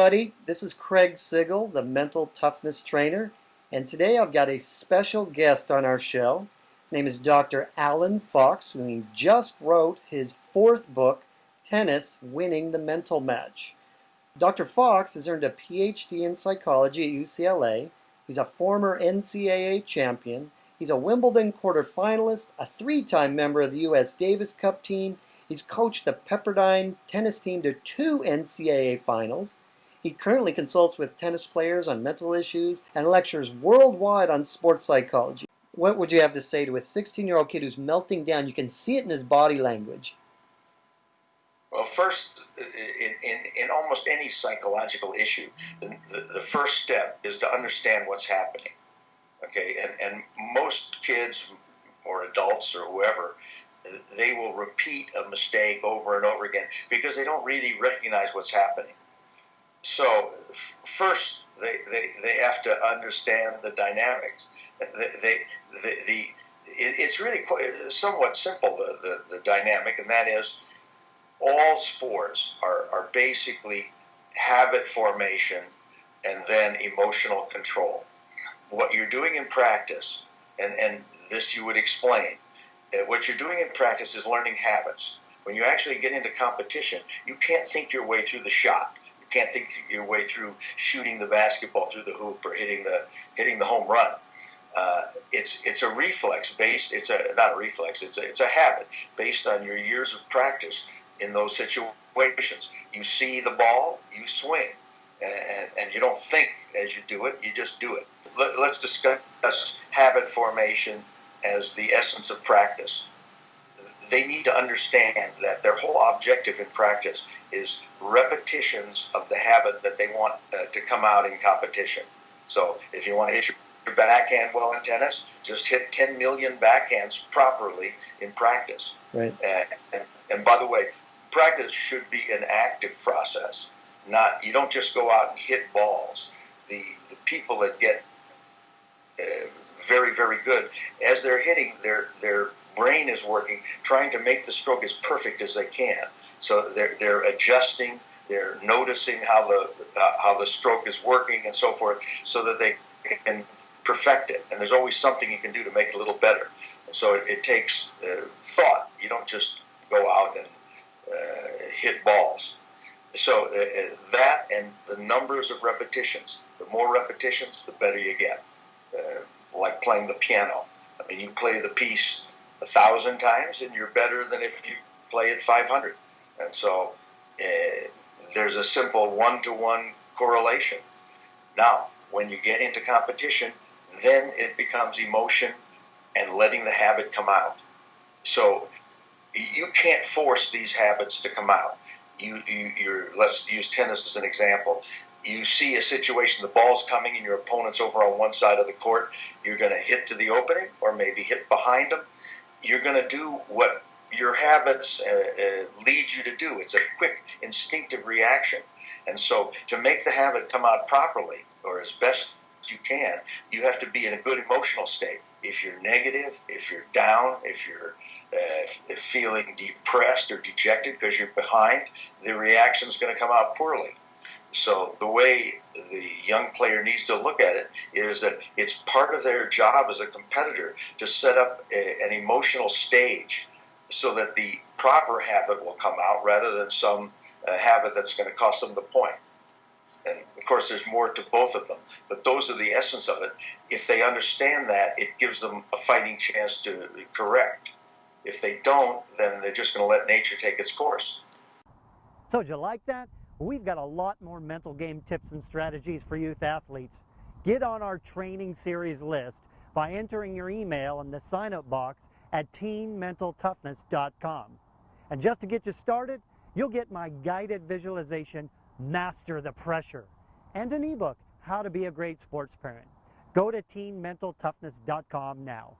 everybody. This is Craig Sigl, the mental toughness trainer, and today I've got a special guest on our show. His name is Dr. Allen Fox, who just wrote his fourth book, Tennis Winning the Mental Match. Dr. Fox has earned a PhD in psychology at UCLA. He's a former NCAA champion. He's a Wimbledon quarterfinalist, a three-time member of the U.S. Davis Cup team. He's coached the Pepperdine tennis team to two NCAA finals. He currently consults with tennis players on mental issues and lectures worldwide on sports psychology. What would you have to say to a 16-year-old kid who's melting down? You can see it in his body language. Well, first, in, in, in almost any psychological issue, the, the, first step is to understand what's happening. Okay, and, and most kids or adults or whoever, they will repeat a mistake over and over again because they don't really recognize what's happening. So, first, they, they, they have to understand the dynamics. They, they, the, the, it's really quite, somewhat simple, the, the, the dynamic, and that is all sports are, are basically habit formation and then emotional control. What you're doing in practice, and, and this you would explain, uh, what you're doing in practice is learning habits. When you actually get into competition, you can't think your way through the shot. Can't think your way through shooting the basketball through the hoop or hitting the hitting the home run. Uh, it's it's a reflex based. It's a not a reflex. It's a it's a habit based on your years of practice in those situations. You see the ball, you swing, and, and you don't think as you do it, you just do it. Let, let's discuss habit formation as the essence of practice. They need to understand that their whole objective in practice is repetitions of the habit that they want uh, to come out in competition. So if you want to hit your backhand well in tennis, just hit 10 million backhands properly in practice. Right. And, and, and by the way, practice should be an active process. Not you don't just go out and hit balls. The the people that get uh, very very good as they're hitting, their their brain is working, trying to make the stroke as perfect as they can. So they're they're adjusting, they're noticing how the uh, how the stroke is working and so forth, so that they can perfect it. And there's always something you can do to make it a little better. so it, it takes uh, thought. You don't just go out and uh, hit balls. So uh, uh, that and the numbers of repetitions. The more repetitions, the better you get. like playing the piano. I mean, you play the piece a thousand times, and you're better than if you play it 500. And so eh, there's a simple one-to-one correlation. Now, when you get into competition, then it becomes emotion and letting the habit come out. So you can't force these habits to come out. You, you, you're, let's use tennis as an example. You see a situation, the ball's coming and your opponent's over on one side of the court. You're going to hit to the opening or maybe hit behind them. You're going to do what your habits uh, uh, lead you to do. It's a quick, instinctive reaction. And so to make the habit come out properly or as best you can, you have to be in a good emotional state. If you're negative, if you're down, if you're uh, feeling depressed or dejected because you're behind, the reaction is going to come out poorly. So the way the young player needs to look at it is that it's part of their job as a competitor to set up a, an emotional stage so that the proper habit will come out rather than some uh, habit that's going to cost them the point. And of course, there's more to both of them, but those are the essence of it. If they understand that, it gives them a fighting chance to correct. If they don't, then they're just going to let nature take its course. So, did you like that? We've got a lot more mental game tips and strategies for youth athletes. Get on our training series list by entering your email in the sign up box at teenmentaltoughness.com. And just to get you started, you'll get my guided visualization, Master the Pressure, and an ebook, How to Be a Great Sports Parent. Go to teenmentaltoughness.com now.